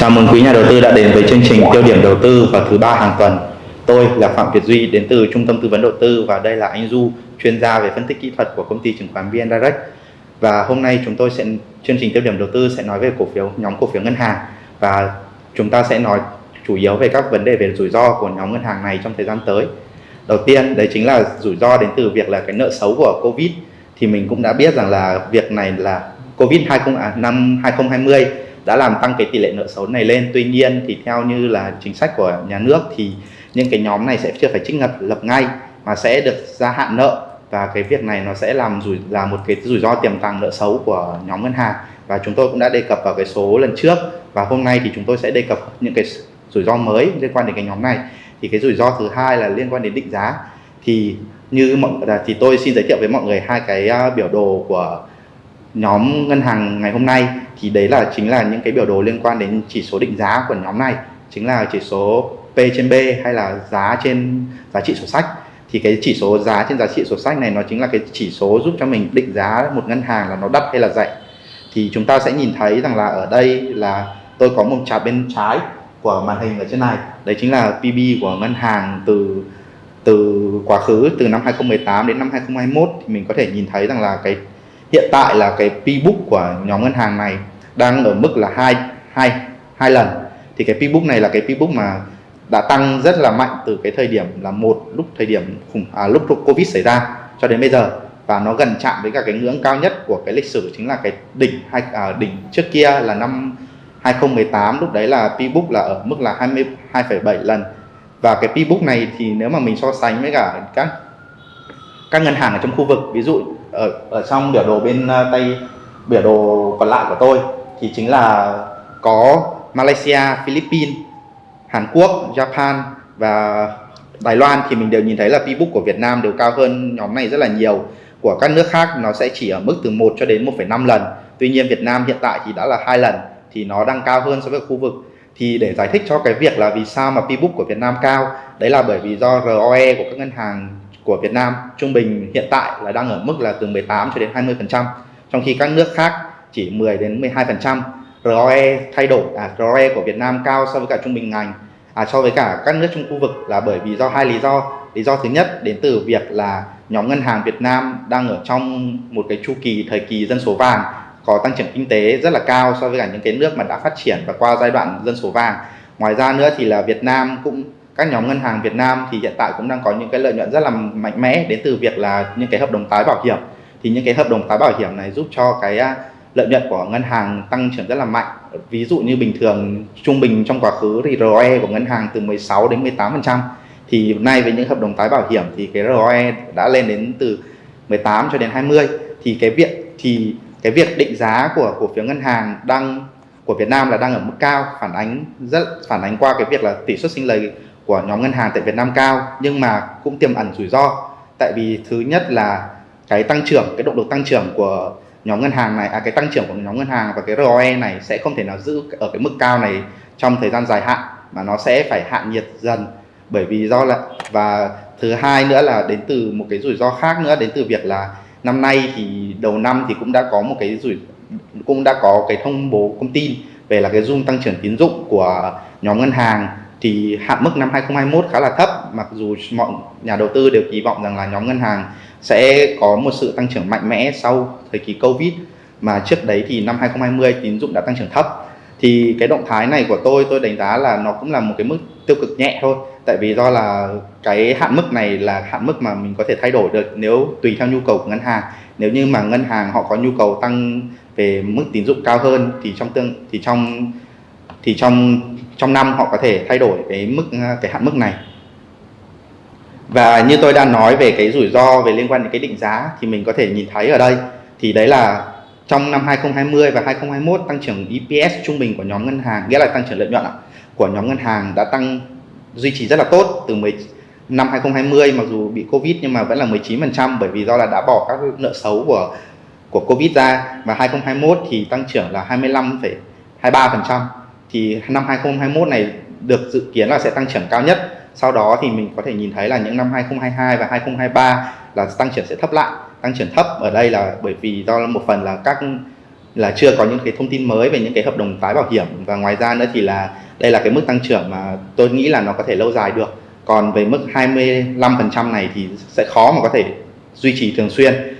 Chào mừng quý nhà đầu tư đã đến với chương trình tiêu điểm đầu tư vào thứ ba hàng tuần. Tôi là Phạm Việt Duy đến từ Trung tâm tư vấn đầu tư và đây là anh Du, chuyên gia về phân tích kỹ thuật của công ty chứng khoán VN Direct. Và hôm nay chúng tôi sẽ chương trình tiêu điểm đầu tư sẽ nói về cổ phiếu nhóm cổ phiếu ngân hàng và chúng ta sẽ nói chủ yếu về các vấn đề về rủi ro của nhóm ngân hàng này trong thời gian tới. Đầu tiên đấy chính là rủi ro đến từ việc là cái nợ xấu của Covid thì mình cũng đã biết rằng là việc này là Covid 20 à, năm 2020 đã làm tăng cái tỷ lệ nợ xấu này lên. Tuy nhiên thì theo như là chính sách của nhà nước thì những cái nhóm này sẽ chưa phải trích ngập, lập ngay mà sẽ được gia hạn nợ. Và cái việc này nó sẽ làm rủi, là một cái rủi ro tiềm tàng nợ xấu của nhóm ngân hàng. Và chúng tôi cũng đã đề cập vào cái số lần trước. Và hôm nay thì chúng tôi sẽ đề cập những cái rủi ro mới liên quan đến cái nhóm này. Thì cái rủi ro thứ hai là liên quan đến định giá. Thì như mọi thì tôi xin giới thiệu với mọi người hai cái à, biểu đồ của nhóm ngân hàng ngày hôm nay thì đấy là chính là những cái biểu đồ liên quan đến chỉ số định giá của nhóm này. Chính là chỉ số P trên B hay là giá trên giá trị sổ sách. Thì cái chỉ số giá trên giá trị sổ sách này nó chính là cái chỉ số giúp cho mình định giá một ngân hàng là nó đắt hay là rẻ. Thì chúng ta sẽ nhìn thấy rằng là ở đây là tôi có một chart bên trái của màn hình ở trên này. Đấy chính là PB của ngân hàng từ từ quá khứ, từ năm 2018 đến năm 2021 thì mình có thể nhìn thấy rằng là cái hiện tại là cái P-book của nhóm ngân hàng này đang ở mức là hai hai hai lần. Thì cái P-book này là cái P-book mà đã tăng rất là mạnh từ cái thời điểm là một lúc thời điểm khủng à, lúc Covid xảy ra cho đến bây giờ. Và nó gần chạm với cả cái ngưỡng cao nhất của cái lịch sử chính là cái đỉnh hai à, đỉnh trước kia là năm 2018 lúc đấy là P-book là ở mức là 22,7 lần. Và cái P-book này thì nếu mà mình so sánh với cả các các ngân hàng ở trong khu vực ví dụ ở ở trong biểu đồ bên ờ, tay biểu đồ còn lại của tôi thì chính là có Malaysia, Philippines, Hàn Quốc, Japan và Đài Loan thì mình đều nhìn thấy là P-book của Việt Nam đều cao hơn nhóm này rất là nhiều. Của các nước khác nó sẽ chỉ ở mức từ 1 cho đến 1,5 lần. Tuy nhiên Việt Nam hiện tại thì đã là hai lần thì nó đang cao hơn so với khu vực. Thì để giải thích cho cái việc là vì sao mà P-book của Việt Nam cao đấy là bởi vì do ROE của các ngân hàng của Việt Nam trung bình hiện tại là đang ở mức là từ 18 cho đến 20%, trong khi các nước khác chỉ 10 đến 12%. ROE thay đổi à, ROE của Việt Nam cao so với cả trung bình ngành à, so với cả các nước trong khu vực là bởi vì do hai lý do lý do thứ nhất đến từ việc là nhóm ngân hàng Việt Nam đang ở trong một cái chu kỳ thời kỳ dân số vàng có tăng trưởng kinh tế rất là cao so với cả những cái nước mà đã phát triển và qua giai đoạn dân số vàng ngoài ra nữa thì là Việt Nam cũng các nhóm ngân hàng Việt Nam thì hiện tại cũng đang có những cái lợi nhuận rất là mạnh mẽ đến từ việc là những cái hợp đồng tái bảo hiểm. Thì những cái hợp đồng tái bảo hiểm này giúp cho cái à, lợi nhuận của ngân hàng tăng trưởng rất là mạnh. Ví dụ như bình thường, trung bình trong quá khứ thì ROE của ngân hàng từ 16 đến 18 phần trăm. Thì nay với những hợp đồng tái bảo hiểm thì cái ROE đã lên đến từ 18 cho đến 20 thì cái việc, thì cái việc định giá của cổ phiếu ngân hàng đang, của Việt Nam là đang ở mức cao, phản ánh rất, phản ánh qua cái việc là tỷ suất sinh lời của nhóm ngân hàng tại Việt Nam cao nhưng mà cũng tiềm ẩn rủi ro. Tại vì thứ nhất là cái tăng trưởng cái động lực tăng trưởng của nhóm ngân hàng này à, cái tăng trưởng của nhóm ngân hàng và cái ROE này sẽ không thể nào giữ ở cái mức cao này trong thời gian dài hạn mà nó sẽ phải hạ nhiệt dần. Bởi vì do là và thứ hai nữa là đến từ một cái rủi ro khác nữa đến từ việc là năm nay thì đầu năm thì cũng đã có một cái rủi cũng đã có cái thông bố công tin về là cái dung tăng trưởng tín dụng của nhóm ngân hàng thì hạn mức năm 2021 khá là thấp. Mặc dù mọi nhà đầu tư đều kỳ vọng rằng là nhóm ngân hàng sẽ có một sự tăng trưởng mạnh mẽ sau thời kỳ Covid, mà trước đấy thì năm 2020 tín dụng đã tăng trưởng thấp. Thì cái động thái này của tôi tôi đánh giá là nó cũng là một cái mức tiêu cực nhẹ thôi. Tại vì do là cái hạn mức này là hạn mức mà mình có thể thay đổi được nếu tùy theo nhu cầu của ngân hàng. Nếu như mà ngân hàng họ có nhu cầu tăng về mức tín dụng cao hơn thì trong tương, thì trong thì trong trong năm họ có thể thay đổi cái mức cái hạn mức này. Và như tôi đã nói về cái rủi ro về liên quan đến cái định giá thì mình có thể nhìn thấy ở đây thì đấy là trong năm 2020 và 2021 tăng trưởng EPS trung bình của nhóm ngân hàng nghĩa là tăng trưởng lợi nhuận của nhóm ngân hàng đã tăng duy trì rất là tốt từ 10 năm 2020 mặc dù bị Covid nhưng mà vẫn là 19% bởi vì do là đã bỏ các nợ xấu của của Covid ra. Và 2021 thì tăng trưởng là 25,23% thì năm 2021 này được dự kiến là sẽ tăng trưởng cao nhất. Sau đó thì mình có thể nhìn thấy là những năm 2022 và 2023 là tăng trưởng sẽ thấp lại. Tăng trưởng thấp ở đây là bởi vì do một phần là các, là chưa có những cái thông tin mới về những cái hợp đồng tái bảo hiểm. Và ngoài ra nữa thì là đây là cái mức tăng trưởng mà tôi nghĩ là nó có thể lâu dài được. Còn về mức 25% này thì sẽ khó mà có thể duy trì thường xuyên.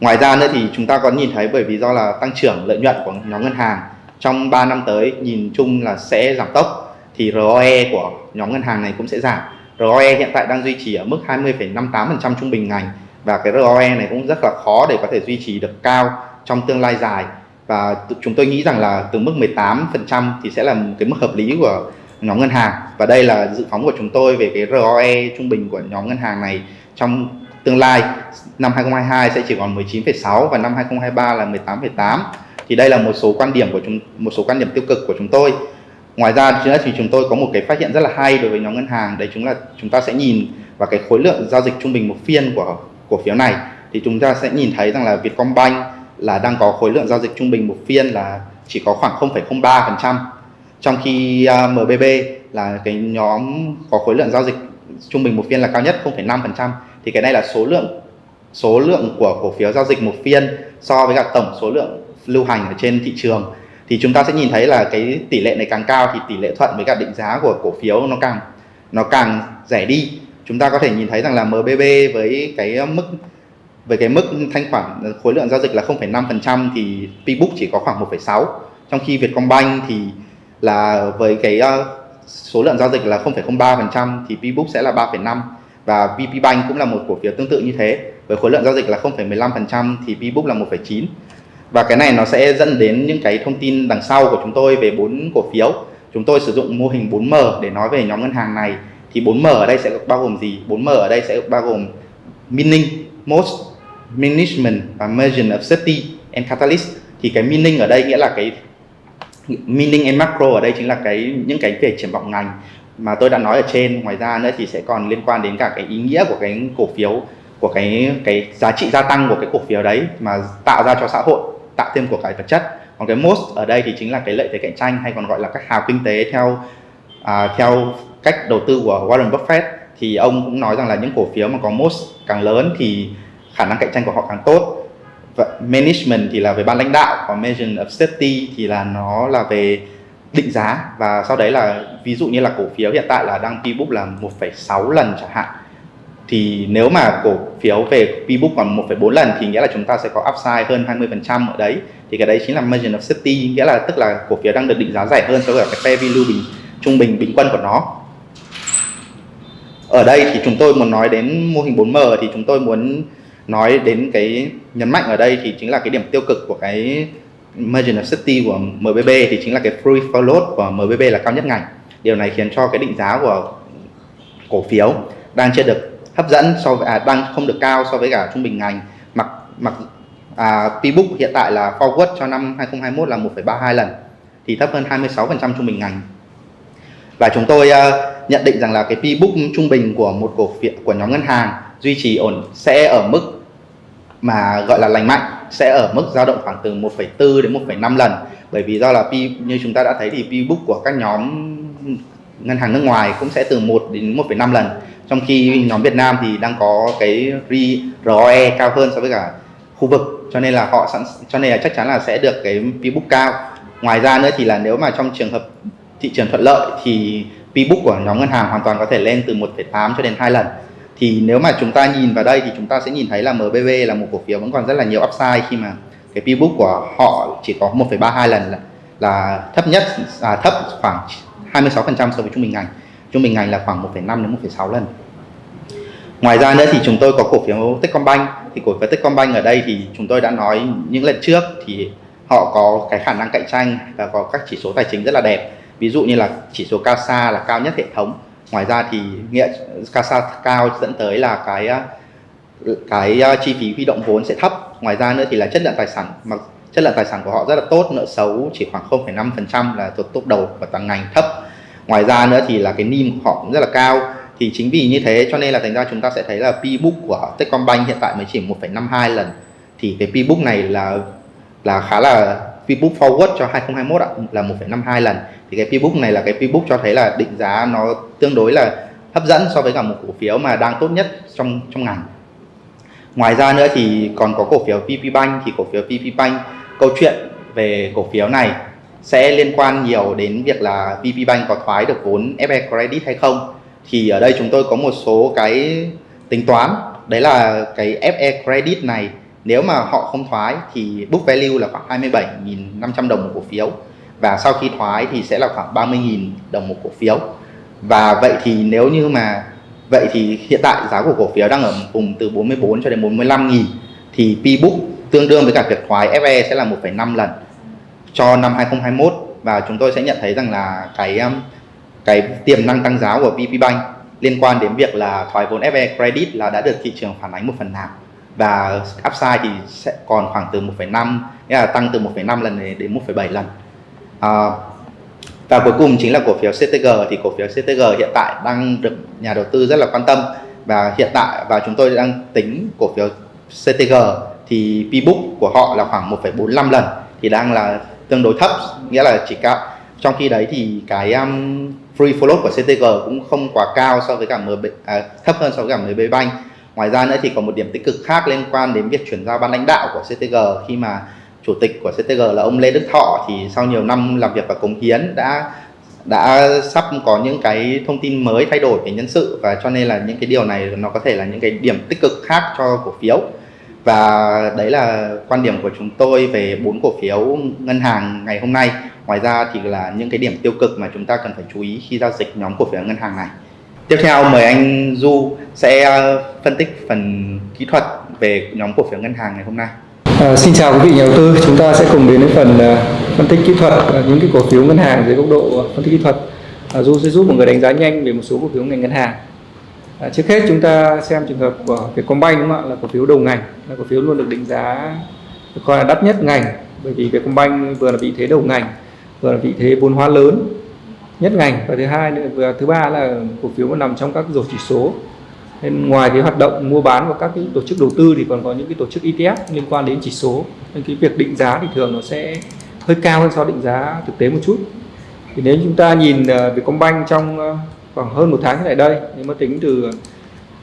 Ngoài ra nữa thì chúng ta có nhìn thấy bởi vì do là tăng trưởng lợi nhuận của nhóm ngân hàng trong 3 năm tới nhìn chung là sẽ giảm tốc thì ROE của nhóm ngân hàng này cũng sẽ giảm. ROE hiện tại đang duy trì ở mức 20,58% trung bình ngành và cái ROE này cũng rất là khó để có thể duy trì được cao trong tương lai dài. Và chúng tôi nghĩ rằng là từ mức 18% thì sẽ là một cái mức hợp lý của nhóm ngân hàng. Và đây là dự phóng của chúng tôi về cái ROE trung bình của nhóm ngân hàng này trong tương lai. Năm 2022 sẽ chỉ còn 19,6 và năm 2023 là 18,8 thì đây là một số quan điểm của chúng một số quan điểm tiêu cực của chúng tôi. Ngoài ra nữa thì chúng tôi có một cái phát hiện rất là hay đối với nhóm ngân hàng. Đấy chúng là chúng ta sẽ nhìn vào cái khối lượng giao dịch trung bình một phiên của cổ phiếu này. Thì chúng ta sẽ nhìn thấy rằng là Vietcombank là đang có khối lượng giao dịch trung bình một phiên là chỉ có khoảng 0,03% trong khi à, uh, MBB là cái nhóm có khối lượng giao dịch trung bình một phiên là cao nhất 0,5% thì cái này là số lượng số lượng của cổ phiếu giao dịch một phiên so với cả tổng số lượng lưu hành ở trên thị trường thì chúng ta sẽ nhìn thấy là cái tỷ lệ này càng cao thì tỷ lệ thuận với cả định giá của cổ phiếu nó càng nó càng rẻ đi. Chúng ta có thể nhìn thấy rằng là MBB với cái mức với cái mức thanh khoản khối lượng giao dịch là 0,5% thì Pbook chỉ có khoảng 1,6 trong khi Vietcombank thì là với cái ờ, số lượng giao dịch là 0,03% thì Pbook sẽ là 3,5 và VPBank cũng là một cổ phiếu tương tự như thế với khối lượng giao dịch là 0,15% thì Pbook là 1,9 và cái này nó sẽ dẫn đến những cái thông tin đằng sau của chúng tôi về bốn cổ phiếu. Chúng tôi sử dụng mô hình 4M để nói về nhóm ngân hàng này. Thì 4M ở đây sẽ bao gồm gì? 4M ở đây sẽ bao gồm meaning most management và margin of safety and catalyst. Thì cái meaning ở đây nghĩa là cái meaning and macro ở đây chính là cái, những cái về triển vọng ngành mà tôi đã nói ở trên. Ngoài ra nữa thì sẽ còn liên quan đến cả cái ý nghĩa của cái cổ phiếu, của cái cái giá trị gia tăng của cái cổ phiếu đấy mà tạo ra cho xã hội tạo thêm của cải vật chất. Còn cái most ở đây thì chính là cái lợi thế cạnh tranh hay còn gọi là các hào kinh tế theo à, theo cách đầu tư của Warren Buffett. Thì ông cũng nói rằng là những cổ phiếu mà có most càng lớn thì khả năng cạnh tranh của họ càng tốt. Và management thì là về ban lãnh đạo còn measure of safety thì là nó là về định giá. Và sau đấy là ví dụ như là cổ phiếu hiện tại là đang P book là 1,6 lần chẳng hạn thì nếu mà cổ phiếu về P book còn 1,4 lần thì nghĩa là chúng ta sẽ có upside hơn 20% ở đấy. Thì cái đấy chính là margin of safety nghĩa là tức là cổ phiếu đang được định giá rẻ hơn so với cái fair value bình trung bình bình quân của nó. Ở đây thì chúng tôi muốn nói đến mô hình 4M thì chúng tôi muốn nói đến cái nhấn mạnh ở đây thì chính là cái điểm tiêu cực của cái margin of safety của MBB thì chính là cái free float của MBB là cao nhất ngành. Điều này khiến cho cái định giá của cổ phiếu đang chưa được hấp dẫn so với à, đang không được cao so với cả trung bình ngành. Mặc mặc à, P-book hiện tại là forward cho năm 2021 là 1,32 lần thì thấp hơn 26% trung bình ngành. Và chúng tôi uh, nhận định rằng là cái P-book trung bình của một cổ phiếu của nhóm ngân hàng duy trì ổn sẽ ở mức mà gọi là lành mạnh sẽ ở mức dao động khoảng từ 1,4 đến 1,5 lần. Bởi vì do là P như chúng ta đã thấy thì P book của các nhóm ngân hàng nước ngoài cũng sẽ từ 1 đến 1,5 lần. Trong khi nhóm Việt Nam thì đang có cái ROE cao hơn so với cả khu vực cho nên là họ sẵn cho nên là chắc chắn là sẽ được cái P book cao. Ngoài ra nữa thì là nếu mà trong trường hợp thị trường thuận lợi thì P book của nhóm ngân hàng hoàn toàn có thể lên từ 1,8 cho đến 2 lần. Thì nếu mà chúng ta nhìn vào đây thì chúng ta sẽ nhìn thấy là MBB là một cổ phiếu vẫn còn rất là nhiều upside khi mà cái P book của họ chỉ có 1,32 lần. là, là thấp nhất à, thấp khoảng 26% so với trung bình ngành. Trung bình ngành là khoảng 1,5 đến 1,6 lần. Ngoài ra nữa thì chúng tôi có cổ phiếu Techcombank. Thì cổ phiếu Techcombank ở đây thì chúng tôi đã nói những lần trước thì họ có cái khả năng cạnh tranh và có các chỉ số tài chính rất là đẹp. Ví dụ như là chỉ số CASA là cao nhất hệ thống. Ngoài ra thì nghĩa CASA cao dẫn tới là cái cái à, chi phí huy động vốn sẽ thấp. Ngoài ra nữa thì là chất lượng tài sản mặc chất lượng tài sản của họ rất là tốt nợ xấu chỉ khoảng 0,5% là thuộc top đầu và toàn ngành thấp. Ngoài ra nữa thì là cái NIM của họ cũng rất là cao. Thì chính vì như thế cho nên là thành ra chúng ta sẽ thấy là P book của Techcombank hiện tại mới chỉ 1,52 lần. Thì cái P book này là là khá là P book forward cho 2021 ạ, là 1,52 lần. Thì cái P book này là cái P book cho thấy là định giá nó tương đối là hấp dẫn so với cả một cổ phiếu mà đang tốt nhất trong trong ngành. Ngoài ra nữa thì còn có cổ phiếu PP Bank. Thì cổ phiếu PP Bank câu chuyện về cổ phiếu này sẽ liên quan nhiều đến việc là VP Bank có thoái được vốn FE Credit hay không. Thì ở đây chúng tôi có một số cái tính toán. Đấy là cái FE Credit này, nếu mà họ không thoái thì book value là khoảng 27.500 đồng một cổ phiếu. Và sau khi thoái thì sẽ là khoảng 30.000 đồng một cổ phiếu. Và vậy thì nếu như mà, vậy thì hiện tại giá của cổ phiếu đang ở vùng từ 44 cho đến 45 nghìn thì P book tương đương với cả khoái thoái FE sẽ là 1,5 lần cho năm 2021 và chúng tôi sẽ nhận thấy rằng là cái um, cái tiềm năng tăng giá của VP Bank liên quan đến việc là thoái vốn FE credit là đã được thị trường phản ánh một phần nào. Và upside thì sẽ còn khoảng từ 1,5 nghĩa là tăng từ 1,5 lần đến 1,7 lần. À, và cuối cùng chính là cổ phiếu CTG thì cổ phiếu CTG hiện tại đang được nhà đầu tư rất là quan tâm. Và hiện tại và chúng tôi đang tính cổ phiếu CTG thì pbook book của họ là khoảng 1,45 lần thì đang là tương đối thấp nghĩa là chỉ cao. Trong khi đấy thì cái um, free float của CTG cũng không quá cao so với cả MB à, thấp hơn so với cả MB Bank. Ngoài ra nữa thì có một điểm tích cực khác liên quan đến việc chuyển giao ban lãnh đạo của CTG khi mà chủ tịch của CTG là ông Lê Đức Thọ thì sau nhiều năm làm việc và cống hiến đã đã sắp có những cái thông tin mới thay đổi về nhân sự và cho nên là những cái điều này nó có thể là những cái điểm tích cực khác cho cổ phiếu và đấy là quan điểm của chúng tôi về bốn cổ phiếu ngân hàng ngày hôm nay ngoài ra thì là những cái điểm tiêu cực mà chúng ta cần phải chú ý khi giao dịch nhóm cổ phiếu ngân hàng này tiếp theo mời anh Du sẽ ờ, phân tích phần kỹ thuật về nhóm cổ phiếu ngân hàng ngày hôm nay À, xin chào quý vị nhà đầu tư, chúng ta sẽ cùng đến với phần uh, phân tích kỹ thuật uh, những cái cổ phiếu ngân hàng dưới góc độ uh, phân tích kỹ thuật. Du sẽ giúp mọi người đánh giá nhanh về một số cổ phiếu ngành ngân hàng. À, trước hết chúng ta xem trường hợp của Vietcombank đúng không ạ? Là cổ phiếu đầu ngành, là cổ phiếu luôn được định giá được coi là đắt nhất ngành bởi vì Vietcombank vừa là vị thế đầu ngành, vừa là vị thế vốn hóa lớn nhất ngành và thứ hai nữa và thứ ba là cổ phiếu nó nằm trong các rổ chỉ số. Nên ngoài cái hoạt động mua bán của các cái tổ chức đầu tư thì còn có những cái tổ chức ETF liên quan đến chỉ số. Nên cái việc định giá thì thường nó sẽ hơi cao hơn so định giá thực tế một chút. Thì nếu chúng ta nhìn à, Vietcombank trong à, khoảng hơn một tháng trở lại đây, nếu mà tính từ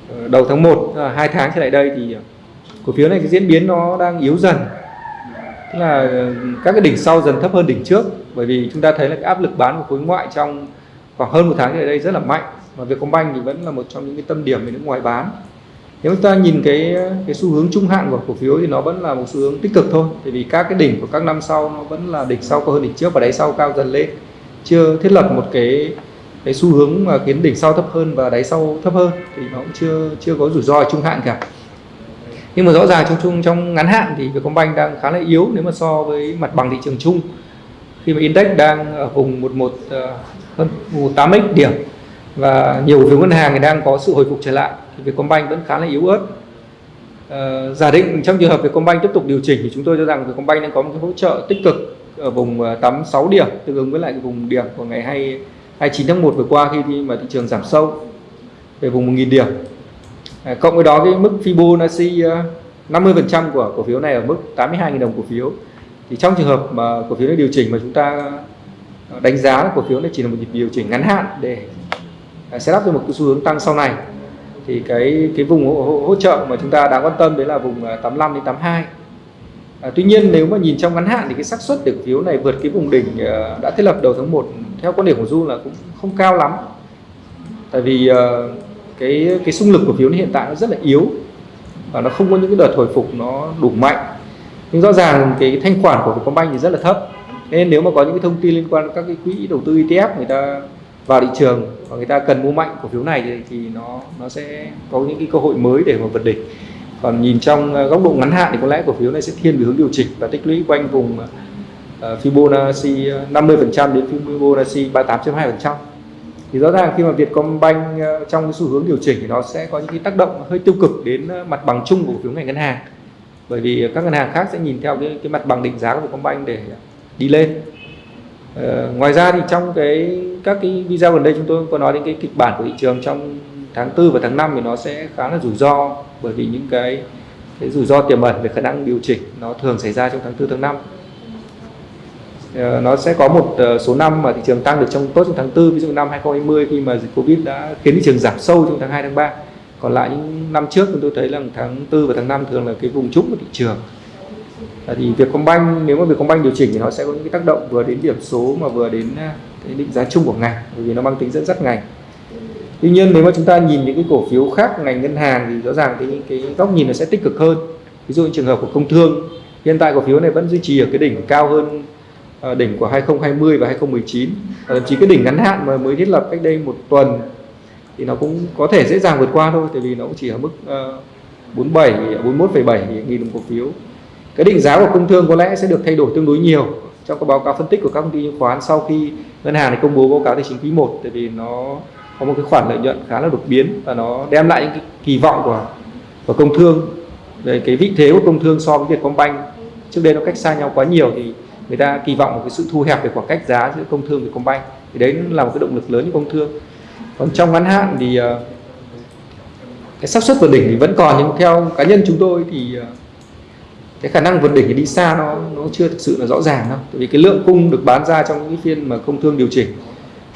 ờ, đầu tháng 1 hai tháng trở lại đây thì ờ, cổ phiếu này cái diễn biến nó đang yếu dần. Tức là ờ, các cái đỉnh sau dần thấp hơn đỉnh trước, bởi vì chúng ta thấy là cái áp lực bán của khối ngoại trong khoảng hơn một tháng trở lại đây rất là mạnh và Vietcombank thì vẫn là một trong những cái tâm điểm về nước ngoài bán. Nếu chúng ta nhìn cái cái xu hướng trung hạn của cổ phiếu thì nó vẫn là một xu hướng tích cực thôi, tại vì các cái đỉnh của các năm sau nó vẫn là đỉnh sau cao hơn đỉnh trước và đáy sau cao dần lên. Chưa thiết lập một cái cái xu hướng mà khiến đỉnh sau thấp hơn và đáy sau thấp hơn thì nó cũng chưa chưa có rủi ro trung hạn cả. Nhưng mà rõ ràng trong chung trong ngắn hạn thì Vietcombank đang khá là yếu nếu mà so với mặt bằng thị trường chung. Khi mà index đang ở vùng 11 ờ, hơn 8x điểm và nhiều phiếu ngân hàng thì đang có sự hồi phục trở lại thì Vietcombank vẫn khá là yếu ớt. À, giả định trong trường hợp Vietcombank tiếp tục điều chỉnh thì chúng tôi cho rằng Vietcombank đang có một cái hỗ trợ tích cực ở vùng ờ, 86 điểm tương ứng với lại vùng điểm của ngày 2, 29 tháng 1 vừa qua khi mà thị trường giảm sâu về vùng 1.000 điểm. À, cộng với đó cái mức Fibonacci à, 50% của cổ phiếu này ở mức 82.000 đồng cổ phiếu. Thì trong trường hợp mà cổ phiếu này điều chỉnh mà chúng ta à, đánh giá cổ phiếu này chỉ là một nhịp điều chỉnh ngắn hạn để à, sẽ up cho một cái xu hướng tăng sau này thì cái cái vùng hỗ, hỗ trợ mà chúng ta đáng quan tâm đấy là vùng 85 đến 82 à, tuy nhiên nếu mà nhìn trong ngắn hạn thì cái xác suất để cổ phiếu này vượt cái vùng đỉnh uh, đã thiết lập đầu tháng 1 theo quan điểm của Du là cũng không cao lắm. Tại vì uh, cái cái xung lực của phiếu hiện tại nó rất là yếu và nó không có những cái đợt hồi phục nó đủ mạnh. Nhưng rõ ràng cái thanh khoản của Vietcombank thì rất là thấp. Nên nếu mà có những cái thông tin liên quan đến các cái quỹ đầu tư ETF người ta vào thị trường và người ta cần mua mạnh cổ phiếu này thì, thì nó nó sẽ có những cái cơ hội mới để mà vượt đỉnh còn nhìn trong ờ, góc độ ngắn hạn thì có lẽ cổ phiếu này sẽ thiên về hướng điều chỉnh và tích lũy quanh vùng ờ, ờ, Fibonacci 50% đến Fibonacci 38.2% thì rõ ràng khi mà Vietcombank trong cái xu hướng điều chỉnh thì nó sẽ có những cái tác động hơi tiêu cực đến mặt bằng chung của cổ phiếu ngành ngân hàng. Bởi vì các ngân hàng khác sẽ nhìn theo cái, cái mặt bằng định giá của Vietcombank để đi lên. Ờ, ngoài ra thì trong cái các cái video gần đây chúng tôi có nói đến cái kịch bản của thị trường trong tháng 4 và tháng 5 thì nó sẽ khá là rủi ro, bởi vì những cái cái rủi ro tiềm ẩn về khả năng điều chỉnh nó thường xảy ra trong tháng 4 tháng 5 ờ, nó sẽ có một ờ, số năm mà thị trường tăng được trong, tốt trong tháng 4 ví dụ năm 2020 khi mà dịch Covid đã khiến thị trường giảm sâu trong tháng 2 tháng 3 còn lại những năm trước chúng tôi thấy là tháng 4 và tháng 5 thường là cái vùng trũng của thị trường. Thì Vietcombank, nếu mà Vietcombank điều chỉnh thì nó sẽ có những cái tác động vừa đến điểm số mà vừa đến ờ, cái định giá chung của ngành, bởi vì nó mang tính dẫn dắt ngành tuy nhiên nếu mà chúng ta nhìn những cái cổ phiếu khác ngành ngân hàng thì rõ ràng cái cái góc nhìn nó sẽ tích cực hơn. Ví dụ như trường hợp của công thương hiện tại cổ phiếu này vẫn duy trì ở cái đỉnh cao hơn ờ, đỉnh của 2020 và 2019 thậm chí cái đỉnh ngắn hạn mà mới thiết lập cách đây một tuần thì nó cũng có thể dễ dàng vượt qua thôi tại vì nó cũng chỉ ở mức uh, 47 41,7 nghìn đồng cổ phiếu. Cái định giá của công thương có lẽ sẽ được thay đổi tương đối nhiều trong các báo cáo phân tích của các công ty chứng khoán sau khi ngân hàng này công bố báo cáo tài chính quý 1 tại vì nó có một cái khoản lợi nhuận khá là đột biến và nó đem lại những cái kỳ vọng của của công thương về cái vị thế của công thương so với Vietcombank. Trước đây nó cách xa nhau quá nhiều thì người ta kỳ vọng một cái sự thu hẹp về khoảng cách giá giữa công thương và Vietcombank. Thì đấy là một cái động lực lớn cho công thương. Còn trong ngắn hạn thì ờ, cái xác suất vượt đỉnh thì vẫn còn, nhưng theo cá nhân chúng tôi thì ờ, cái khả năng vượt đỉnh thì đi xa nó nó chưa thực sự là rõ ràng đâu. Tại vì cái lượng cung được bán ra trong những phiên mà công thương điều chỉnh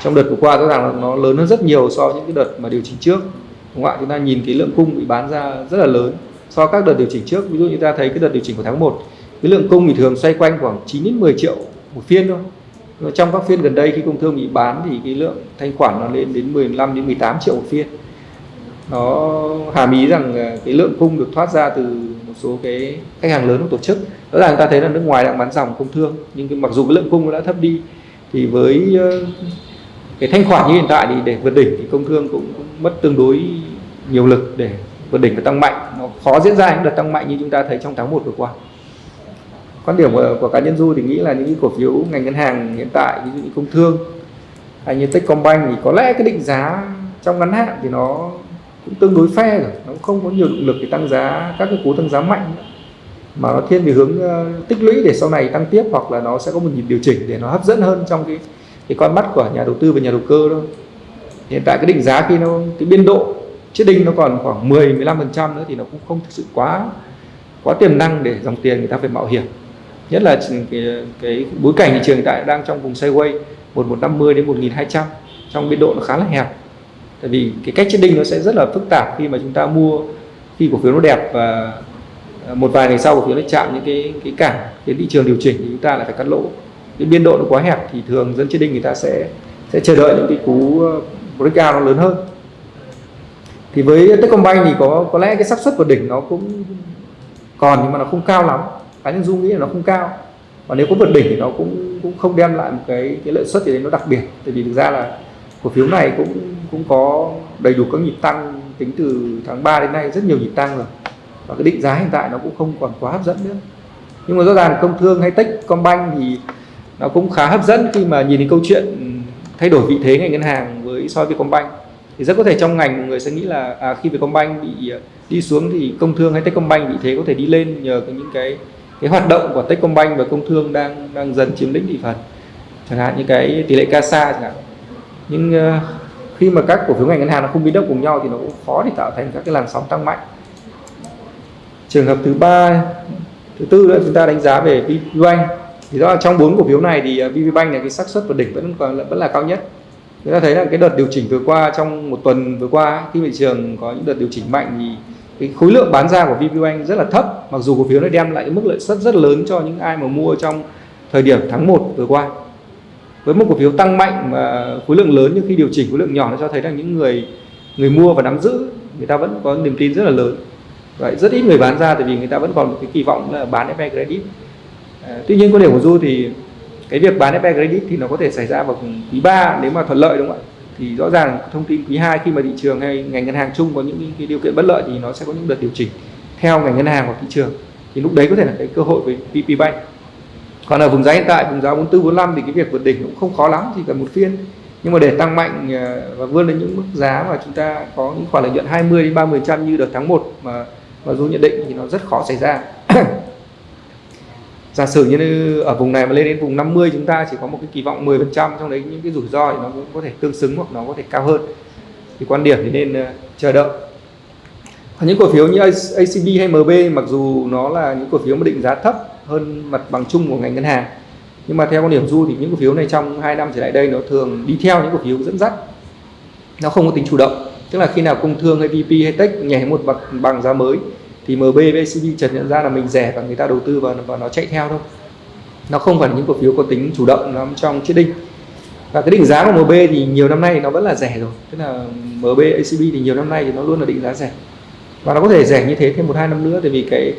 trong đợt vừa qua rõ ràng là nó lớn hơn rất nhiều so với những cái đợt mà điều chỉnh trước. Đúng không ạ? Chúng ta nhìn cái lượng cung bị bán ra rất là lớn. So với các đợt điều chỉnh trước ví dụ như ta thấy cái đợt điều chỉnh của tháng 1 cái lượng cung thì thường xoay quanh khoảng 9 đến 10 triệu một phiên thôi. Trong các phiên gần đây khi công thương bị bán thì cái lượng thanh khoản nó lên đến 15 đến 18 triệu một phiên. Nó hàm ý rằng cái lượng cung được thoát ra từ một số cái khách hàng lớn của tổ chức. Rõ ràng ta thấy là nước ngoài đang bán dòng công thương nhưng cái, mặc dù cái lượng cung nó đã thấp đi thì với uh, cái thanh khoản như hiện tại thì để vượt đỉnh thì công thương cũng, cũng mất tương đối nhiều lực để vượt đỉnh và tăng mạnh. Nó khó diễn ra những đợt tăng mạnh như chúng ta thấy trong tháng 1 vừa qua. Quan điểm của, của cá nhân du thì nghĩ là những cổ phiếu ngành ngân hàng hiện tại ví dụ như công thương hay như Techcombank thì có lẽ cái định giá trong ngắn hạn thì nó cũng tương đối phe rồi. Nó không có nhiều động lực để tăng giá các cái cú tăng giá mạnh nữa. mà nó thiên về hướng uh, tích lũy để sau này tăng tiếp hoặc là nó sẽ có một nhịp điều chỉnh để nó hấp dẫn hơn trong cái cái con mắt của nhà đầu tư và nhà đầu cơ thôi hiện tại cái định giá khi nó cái biên độ chiết đinh nó còn khoảng 10 15 phần trăm nữa thì nó cũng không thực sự quá quá tiềm năng để dòng tiền người ta phải mạo hiểm. Nhất là cái, cái bối cảnh thị trường hiện tại đang trong vùng sideways 1150 đến 1200 trong biên độ nó khá là hẹp. Tại vì cái cách chiết đinh nó sẽ rất là phức tạp khi mà chúng ta mua khi cổ phiếu nó đẹp và à, một vài ngày sau cổ phiếu nó chạm những cái cái cản khiến thị trường điều chỉnh thì chúng ta lại phải cắt lỗ cái biên độ nó quá hẹp thì thường dân chiết đinh người ta sẽ sẽ chờ đợi những cái cú uh, breakout nó lớn hơn. Thì với Techcombank thì có có lẽ cái xác suất vượt đỉnh nó cũng còn nhưng mà nó không cao lắm. Cá nhân dung nghĩ là nó không cao. Và nếu có vượt đỉnh thì nó cũng cũng không đem lại một cái cái lợi suất gì đấy nó đặc biệt. Tại vì thực ra là cổ phiếu này cũng cũng có đầy đủ các nhịp tăng tính từ tháng 3 đến nay, rất nhiều nhịp tăng rồi. Và cái định giá hiện tại nó cũng không còn quá hấp dẫn nữa. Nhưng mà rõ ràng công thương hay Techcombank thì nó cũng khá hấp dẫn khi mà nhìn đến câu chuyện thay đổi vị thế ngành ngân hàng với so với Vietcombank. Thì rất có thể trong ngành người sẽ nghĩ là à, khi Vietcombank bị à, đi xuống thì công thương hay Techcombank vị thế có thể đi lên nhờ những cái cái hoạt động của Techcombank và công thương đang đang dần chiếm lĩnh thị phần. Chẳng hạn như cái tỷ lệ CASA chẳng hạn. Nhưng uh, khi mà các cổ phiếu ngành ngân hàng nó không biến động cùng nhau thì nó cũng khó để tạo thành các cái làn sóng tăng mạnh. Trường hợp thứ ba thứ tư nữa chúng ta đánh giá về VPBank thì đó là trong bốn cổ phiếu này thì ờ, VPBank là cái xác suất vào đỉnh vẫn còn vẫn là cao nhất. Chúng ta thấy là cái đợt điều chỉnh vừa qua trong một tuần vừa qua khi thị trường có những đợt điều chỉnh mạnh thì cái khối lượng bán ra của VPBank rất là thấp, mặc dù cổ phiếu nó đem lại mức lợi suất rất lớn cho những ai mà mua trong thời điểm tháng 1 vừa qua. Với một cổ phiếu tăng mạnh mà khối lượng lớn nhưng khi điều chỉnh khối lượng nhỏ, nó cho thấy là những người người mua và nắm giữ, người ta vẫn có niềm tin rất là lớn. Vậy rất ít người bán ra tại vì người ta vẫn còn một cái kỳ vọng là bán FE credit à, tuy nhiên quan điểm của du thì cái việc bán FE credit thì nó có thể xảy ra vào quý 3 nếu mà thuận lợi đúng không ạ? Thì rõ ràng thông tin quý 2 khi mà thị trường hay ngành ngân hàng chung có những cái điều kiện bất lợi thì nó sẽ có những đợt điều chỉnh theo ngành ngân hàng hoặc thị trường. Thì lúc đấy có thể là cái cơ hội với PP Bank. Còn ở vùng giá hiện tại vùng giá 44 45 thì cái việc vượt đỉnh cũng không khó lắm chỉ cần một phiên. Nhưng mà để tăng mạnh ờ, và vươn lên những mức giá mà chúng ta có những khoản lợi nhuận 20 đến 30 trăm như đợt tháng 1 mà mà dù nhận định thì nó rất khó xảy ra. giả sử như ở vùng này mà lên đến vùng 50 chúng ta chỉ có một cái kỳ vọng 10 trong đấy những cái rủi ro thì nó cũng có thể tương xứng hoặc nó có thể cao hơn. Thì quan điểm thì nên ờ, chờ đợi. Còn những cổ phiếu như ACB hay MB mặc dù nó là những cổ phiếu mà định giá thấp hơn mặt bằng chung của ngành ngân hàng, nhưng mà theo quan điểm du thì những cổ phiếu này trong 2 năm trở lại đây nó thường đi theo những cổ phiếu dẫn dắt. Nó không có tính chủ động, tức là khi nào công thương hay VP hay tech nhảy một bậc bằng giá mới thì MB với chợt nhận ra là mình rẻ và người ta đầu tư vào và nó chạy theo thôi. Nó không phải là những cổ phiếu có tính chủ động lắm trong chiết đinh. Và cái định giá của MB thì nhiều năm nay nó vẫn là rẻ rồi. Tức là MB ACB thì nhiều năm nay thì nó luôn là định giá rẻ. Và nó có thể rẻ như thế thêm một hai năm nữa, tại vì cái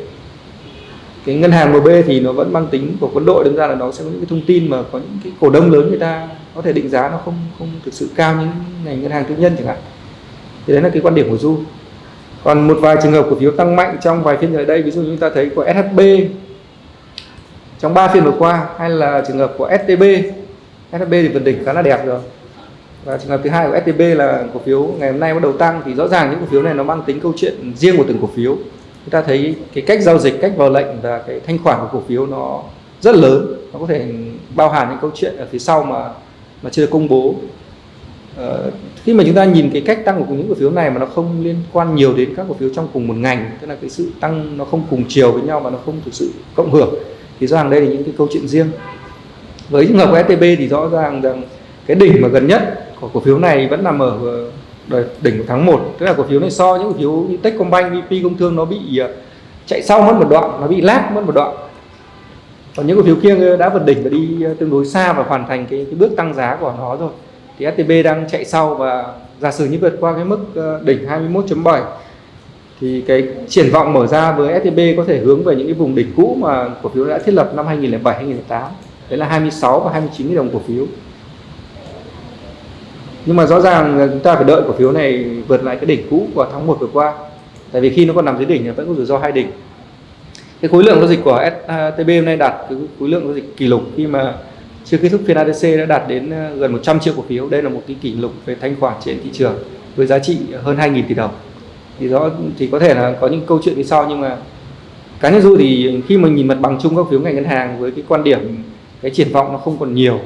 cái ngân hàng MB thì nó vẫn mang tính của quân đội. Đứng ra là nó sẽ có những cái thông tin mà có những cái cổ đông lớn người ta có thể định giá nó không không thực sự cao như ngành ngân hàng tư nhân chẳng hạn. Thì đấy là cái quan điểm của Du còn một vài trường hợp cổ phiếu tăng mạnh trong vài phiên gần đây ví dụ như chúng ta thấy của SHB trong 3 phiên vừa qua hay là trường hợp của STB SHB thì vượt đỉnh khá là đẹp rồi. Và trường hợp thứ hai của STB là cổ phiếu ngày hôm nay bắt đầu tăng thì rõ ràng những cổ phiếu này nó mang tính câu chuyện riêng của từng cổ phiếu. Chúng ta thấy cái cách giao dịch cách vào lệnh và cái thanh khoản của cổ phiếu nó rất lớn. Nó có thể bao hàm những câu chuyện ở phía sau mà mà chưa được công bố. Ờ, khi mà chúng ta nhìn cái cách tăng của những cổ phiếu này mà nó không liên quan nhiều đến các cổ phiếu trong cùng một ngành tức là cái sự tăng nó không cùng chiều với nhau mà nó không thực sự cộng hưởng thì rõ ràng đây là những cái câu chuyện riêng. Với trường hợp của STB thì rõ ràng rằng cái đỉnh mà gần nhất của cổ phiếu này vẫn nằm ở ờ, đỉnh của tháng 1 tức là cổ phiếu này so những cổ phiếu như Techcombank, VP Công Thương nó bị ờ, chạy sau mất một đoạn nó bị lát mất một đoạn. Còn những cổ phiếu kia đã vượt đỉnh và đi ờ, tương đối xa và hoàn thành cái, cái bước tăng giá của nó rồi thì STB đang chạy sau và giả sử như vượt qua cái mức ờ, đỉnh 21.7 thì cái triển vọng mở ra với STB có thể hướng về những cái vùng đỉnh cũ mà cổ phiếu đã thiết lập năm 2007 2008 đấy là 26 và 29 000 đồng cổ phiếu. Nhưng mà rõ ràng chúng ta phải đợi cổ phiếu này vượt lại cái đỉnh cũ của tháng 1 vừa qua. Tại vì khi nó còn nằm dưới đỉnh thì vẫn có rủi ro hai đỉnh. Cái khối lượng giao dịch của STB ờ, hôm nay đạt cái khối lượng giao dịch kỷ lục khi mà chưa kết thúc phiên ADC đã đạt đến ờ, gần 100 triệu cổ phiếu. Đây là một cái kỷ lục về thanh khoản trên thị trường với giá trị hơn 2.000 tỷ đồng. Thì rõ thì có thể là có những câu chuyện phía sau nhưng mà cá nhân du thì khi mình nhìn mặt bằng chung các phiếu ngành ngân hàng với cái quan điểm cái triển vọng nó không còn nhiều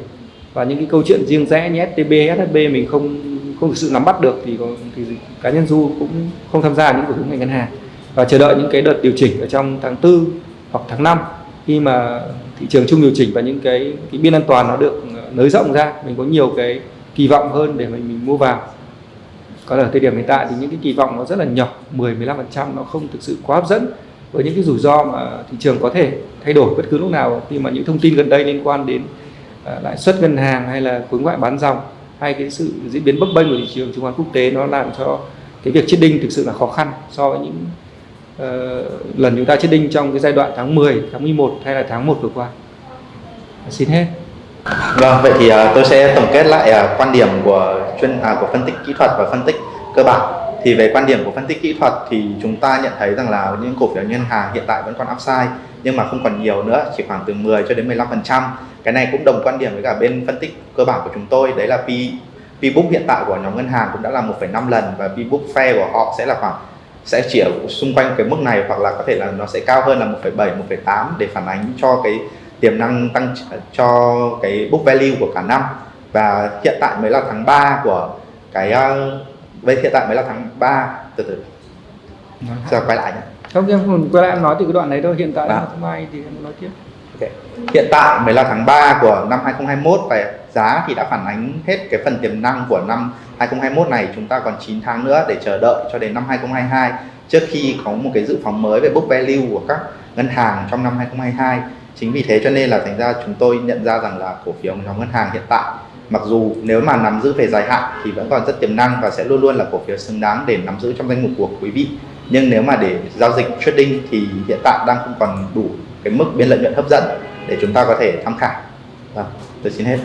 và những cái câu chuyện riêng rẽ như STB, SHB mình không không thực sự nắm bắt được thì, có, thì cá nhân du cũng không tham gia những cổ phiếu ngành ngân hàng. Và chờ đợi những cái đợt điều chỉnh ở trong tháng 4 hoặc tháng 5 khi mà thị trường chung điều chỉnh và những cái cái biên an toàn nó được ờ, nới rộng ra mình có nhiều cái kỳ vọng hơn để mình mình mua vào. Còn ở thời điểm hiện tại thì những cái kỳ vọng nó rất là nhỏ 10 15% nó không thực sự quá hấp dẫn với những cái rủi ro mà thị trường có thể thay đổi bất cứ lúc nào. Khi mà những thông tin gần đây liên quan đến uh, lãi suất ngân hàng hay là khối ngoại bán dòng hay cái sự diễn biến bấp bênh của thị trường chứng khoán quốc tế nó làm cho cái việc chiết đinh thực sự là khó khăn so với những uh, lần chúng ta chiết đinh trong cái giai đoạn tháng 10, tháng 11 hay là tháng 1 vừa qua. Xin hết. Vâng, vậy thì uh, tôi sẽ tổng kết lại uh, quan điểm của chuyên à, của phân tích kỹ thuật và phân tích cơ bản. Thì về quan điểm của phân tích kỹ thuật thì chúng ta nhận thấy rằng là những cổ phiếu ngân hàng hiện tại vẫn còn upside nhưng mà không còn nhiều nữa, chỉ khoảng từ 10 cho đến 15%. Cái này cũng đồng quan điểm với cả bên phân tích cơ bản của chúng tôi, đấy là P P book hiện tại của nhóm ngân hàng cũng đã là 1,5 lần và P book fair của họ sẽ là khoảng sẽ chỉ ở xung quanh cái mức này hoặc là có thể là nó sẽ cao hơn là 1,7 1,8 để phản ánh cho cái tiềm năng tăng cho cái book value của cả năm. Và hiện tại mới là tháng 3 của cái uh, hiện tại mới là tháng 3 từ từ. Giờ quay lại nhé. Không em quay lại em nói từ cái đoạn này thôi. Hiện tại là tháng mai thì em nói tiếp. Okay. hiện tại mới là tháng 3 của năm 2021 và giá thì đã phản ánh hết cái phần tiềm năng của năm 2021 này. Chúng ta còn 9 tháng nữa để chờ đợi cho đến năm 2022 trước khi có một cái dự phóng mới về book value của các ngân hàng trong năm 2022 chính vì thế cho nên là thành ra chúng tôi nhận ra rằng là cổ phiếu nhóm ngân hàng hiện tại, mặc dù nếu mà nắm giữ về dài hạn thì vẫn còn rất tiềm năng và sẽ luôn luôn là cổ phiếu xứng đáng để nắm giữ trong danh mục của quý vị. Nhưng nếu mà để giao dịch trading thì hiện tại đang không còn đủ cái mức biên lợi nhuận hấp dẫn để chúng ta có thể tham khảo. Vâng tôi xin hết.